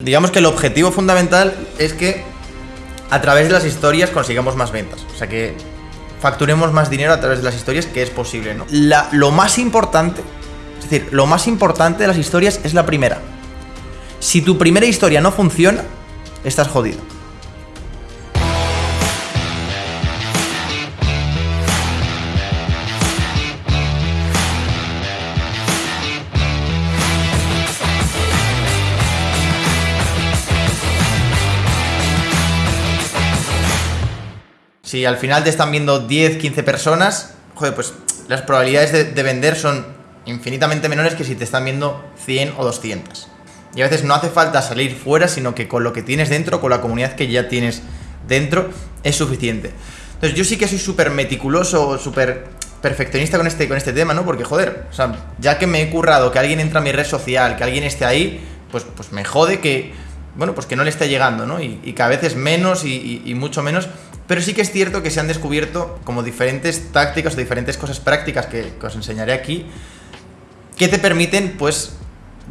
Digamos que el objetivo fundamental es que a través de las historias consigamos más ventas. O sea que facturemos más dinero a través de las historias, que es posible, ¿no? Lo más importante, es decir, lo más importante de las historias es la primera. Si tu primera historia no funciona, estás jodido. Si al final te están viendo 10, 15 personas, joder, pues las probabilidades de, de vender son infinitamente menores que si te están viendo 100 o 200. Y a veces no hace falta salir fuera, sino que con lo que tienes dentro, con la comunidad que ya tienes dentro, es suficiente. Entonces yo sí que soy súper meticuloso, súper perfeccionista con este, con este tema, ¿no? Porque, joder, o sea, ya que me he currado que alguien entra a mi red social, que alguien esté ahí, pues, pues me jode que, bueno, pues que no le esté llegando, ¿no? Y, y cada vez es menos y, mucho menos. Pero sí que es cierto que se han descubierto como diferentes tácticas o diferentes cosas prácticas que, os enseñaré aquí, que te permiten, pues,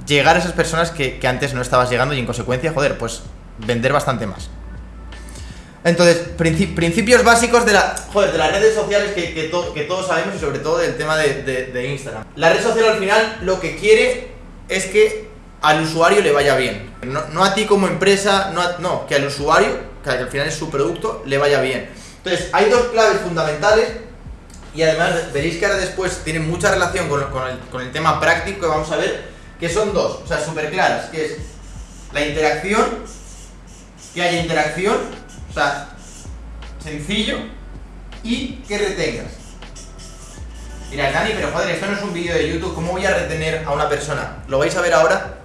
llegar a esas personas que, antes no estabas llegando y en consecuencia, joder, pues, vender bastante más. Entonces, princi- principios básicos de, la, joder, de las redes sociales que, que to- que todos sabemos y sobre todo del tema de Instagram. La red social al final lo que quiere es que al usuario le vaya bien. No, a ti como empresa, no, a- no, que al usuario, que al final es su producto, le vaya bien. Entonces, hay dos claves fundamentales y además veréis que ahora después tienen mucha relación con, con el, con el tema práctico que vamos a ver, que son dos, o sea, súper claras, que es la interacción, que haya interacción, o sea, sencillo, y que retengas. Mira, Dani, pero joder, esto no es un vídeo de YouTube, ¿cómo voy a retener a una persona? Lo vais a ver ahora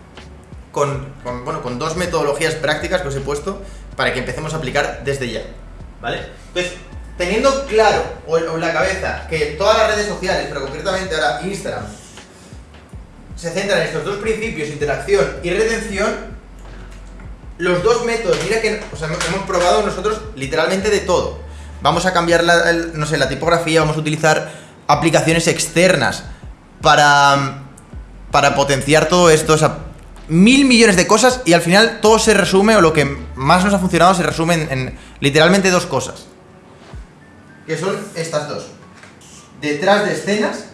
con, bueno, con dos metodologías prácticas que os he puesto para que empecemos a aplicar desde ya. ¿Vale? Entonces, teniendo claro o en la cabeza que todas las redes sociales, pero concretamente ahora Instagram, se centran en estos dos principios, interacción y retención, los dos métodos, mira que hemos probado nosotros literalmente de todo. Vamos a cambiar la, no sé, la tipografía, vamos a utilizar aplicaciones externas para, para potenciar todo esto, o mil millones de cosas y al final todo se resume, o lo que más nos ha funcionado se resume en, en literalmente dos cosas. Que son estas dos. Detrás de escenas,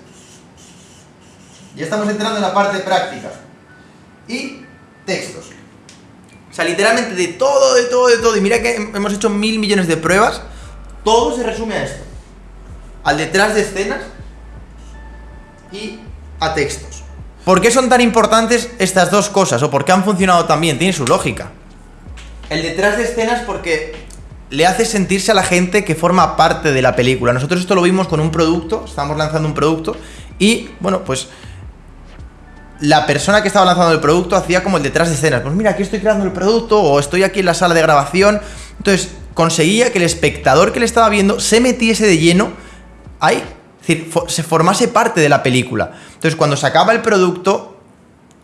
ya estamos entrando en la parte práctica, y textos. O sea, literalmente de todo, de todo, de todo. Y mira que hemos hecho mil millones de pruebas. Todo se resume a esto. Al detrás de escenas y a textos. ¿Por qué son tan importantes estas dos cosas? ¿O por qué han funcionado tan bien? Tiene su lógica. El detrás de escenas porque le hace sentirse a la gente que forma parte de la película. Nosotros esto lo vimos con un producto, estamos lanzando un producto y, bueno, pues la persona que estaba lanzando el producto hacía como el detrás de escenas. Pues mira, aquí estoy creando el producto o estoy aquí en la sala de grabación. Entonces conseguía que el espectador que le estaba viendo se metiese de lleno ahí. Es decir, se formase parte de la película. Entonces cuando se acaba el producto,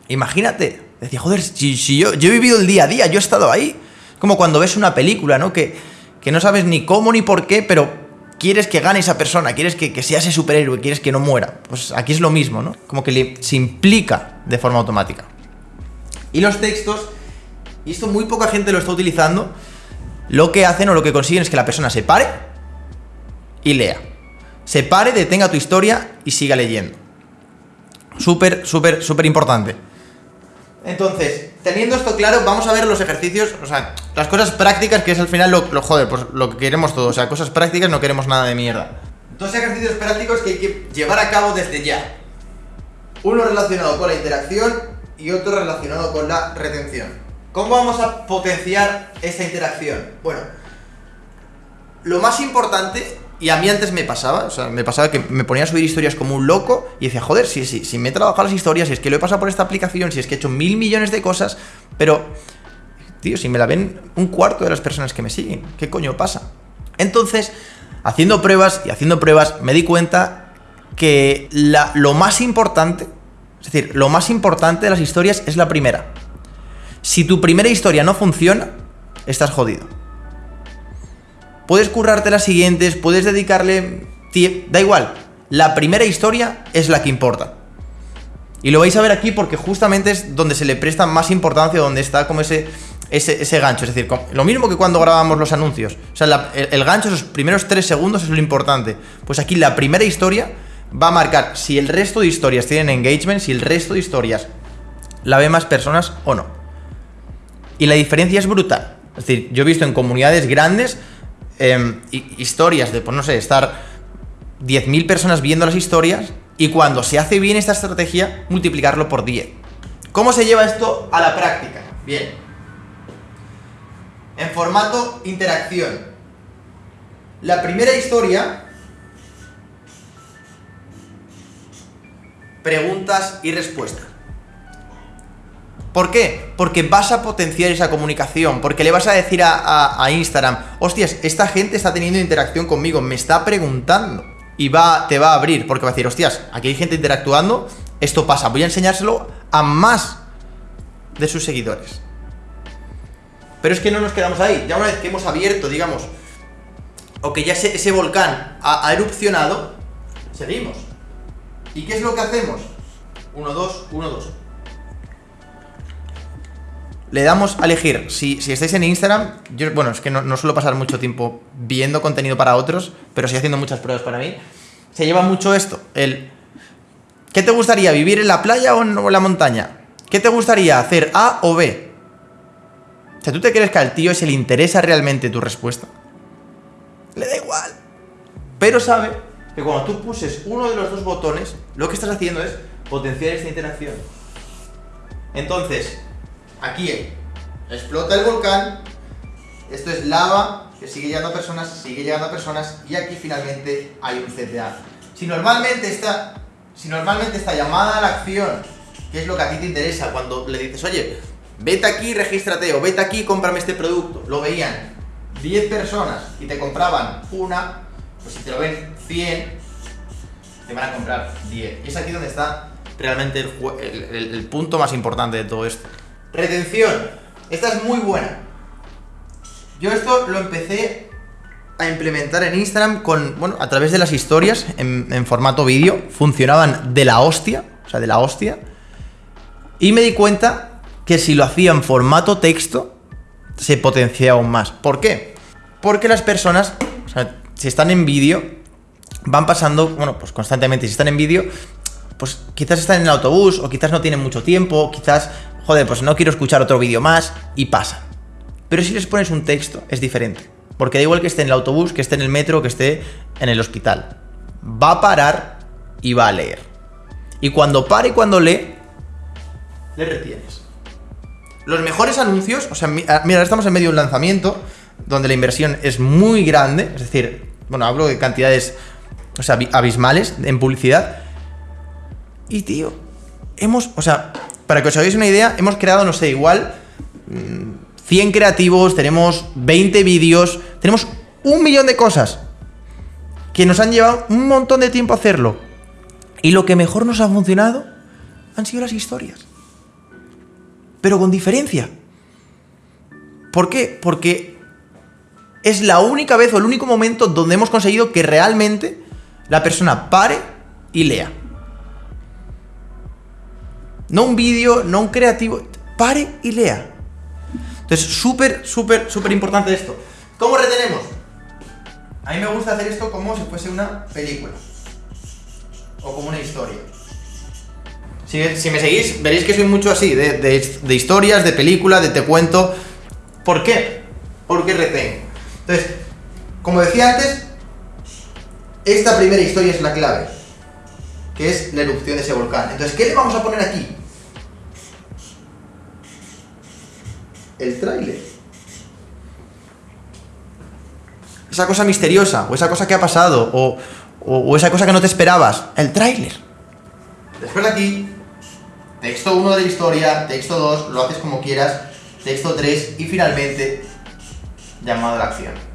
imagínate, decía, joder, si, yo, he vivido el día a día, yo he estado ahí. Como cuando ves una película, ¿no? Que, que no sabes ni cómo ni por qué, pero quieres que gane esa persona, quieres que, que sea ese superhéroe, quieres que no muera. Pues aquí es lo mismo, ¿no? Como que se implica de forma automática. Y los textos, y esto muy poca gente lo está utilizando, lo que hacen o lo que consiguen es que la persona se pare y lea. Se pare, detenga tu historia y siga leyendo. Súper, súper, súper importante. Entonces, teniendo esto claro, vamos a ver los ejercicios, o sea, las cosas prácticas, que es al final lo, lo joder, pues lo que queremos todos. O sea, cosas prácticas, no queremos nada de mierda. Dos ejercicios prácticos que hay que llevar a cabo desde ya. Uno relacionado con la interacción y otro relacionado con la retención. ¿Cómo vamos a potenciar esta interacción? Bueno, lo más importante, y a mí antes me pasaba, o sea, me pasaba que me ponía a subir historias como un loco y decía, joder, si, si, si me he trabajado las historias, si es que lo he pasado por esta aplicación, si es que he hecho mil millones de cosas, pero, tío, si me la ven un cuarto de las personas que me siguen, ¿qué coño pasa? Entonces, haciendo pruebas y haciendo pruebas, me di cuenta que la- lo más importante, es decir, lo más importante de las historias es la primera. Si tu primera historia no funciona, estás jodido. Puedes currarte las siguientes, puedes dedicarle... Da igual, la primera historia es la que importa. Y lo vais a ver aquí porque justamente es donde se le presta más importancia, donde está como ese, ese, gancho. Es decir, lo mismo que cuando grabamos los anuncios. O sea, el, el, gancho, esos primeros tres segundos es lo importante. Pues aquí la primera historia va a marcar si el resto de historias tienen engagement, si el resto de historias la ven más personas o no. Y la diferencia es brutal. Es decir, yo he visto en comunidades grandes em, historias de, pues no sé, estar 10.000 personas viendo las historias y cuando se hace bien esta estrategia, multiplicarlo por 10. ¿Cómo se lleva esto a la práctica? Bien. En formato interacción. La primera historia preguntas y respuestas. ¿Por qué? Porque vas a potenciar esa comunicación, porque le vas a decir a, Instagram, hostias, esta gente está teniendo interacción conmigo, me está preguntando. Y va, te va a abrir, porque va a decir, hostias, aquí hay gente interactuando, esto pasa, voy a enseñárselo a más de sus seguidores. Pero es que no nos quedamos ahí, ya una vez que hemos abierto, digamos, o que ya ese, volcán ha erupcionado, seguimos. ¿Y qué es lo que hacemos? 1, 2, 1, 2. Le damos a elegir, si, estáis en Instagram, yo, bueno, es que no, suelo pasar mucho tiempo viendo contenido para otros, pero sí haciendo muchas pruebas para mí. Se lleva mucho esto, el... ¿Qué te gustaría, vivir en la playa o en la montaña? ¿Qué te gustaría hacer, A o B? O sea, ¿tú te crees que al tío se le interesa realmente tu respuesta? Le da igual. Pero sabe que cuando tú puses uno de los dos botones, lo que estás haciendo es potenciar esta interacción. Entonces, aquí explota el volcán, esto es lava, que sigue llegando a personas, sigue llegando a personas, y aquí finalmente hay un CTA. Si normalmente esta, si normalmente esta llamada a la acción, que es lo que a ti te interesa, cuando le dices, oye, vete aquí, regístrate, o vete aquí, cómprame este producto, lo veían 10 personas y te compraban una, pues si te lo ven 100, te van a comprar 10. Y es aquí donde está realmente el, punto más importante de todo esto. Retención. Esta es muy buena. Yo esto lo empecé a implementar en Instagram con, bueno, a través de las historias en, formato vídeo. Funcionaban de la hostia, o sea, de la hostia. Y me di cuenta que si lo hacía en formato texto, se potenciaba aún más. ¿Por qué? Porque las personas, o sea, si están en vídeo, van pasando, bueno, pues constantemente, si están en vídeo, pues quizás están en el autobús, o quizás no tienen mucho tiempo, quizás, joder, pues no quiero escuchar otro vídeo más, y pasa. Pero si les pones un texto, es diferente. Porque da igual que esté en el autobús, que esté en el metro, que esté en el hospital. Va a parar y va a leer. Y cuando pare y cuando lee, le retienes. Los mejores anuncios, o sea, mira, ahora estamos en medio de un lanzamiento donde la inversión es muy grande, es decir, bueno, hablo de cantidades o sea, abismales en publicidad. Y tío, hemos, o sea, para que os hagáis una idea, hemos creado, no sé, igual 100 mm, creativos, tenemos 20 vídeos, tenemos un millón de cosas que nos han llevado un montón de tiempo hacerlo. Y lo que mejor nos ha funcionado han sido las historias. Pero con diferencia. ¿Por qué? Porque es la única vez o el único momento donde hemos conseguido que realmente la persona pare y lea. No un vídeo, no un creativo, pare y lea. Entonces, súper, súper, súper importante esto. ¿Cómo retenemos? A mí me gusta hacer esto como si fuese una película. O como una historia. Si, me seguís, veréis que soy mucho así, de, de, historias, de películas, de te cuento. ¿Por qué? Porque retengo. Entonces, como decía antes, esta primera historia es la clave, que es la erupción de ese volcán. Entonces, ¿qué le vamos a poner aquí? El tráiler. Esa cosa misteriosa, o esa cosa que ha pasado, o, esa cosa que no te esperabas. El tráiler. Después de aquí, texto 1 de la historia, texto 2, lo haces como quieras, texto 3 y finalmente llamado a la acción.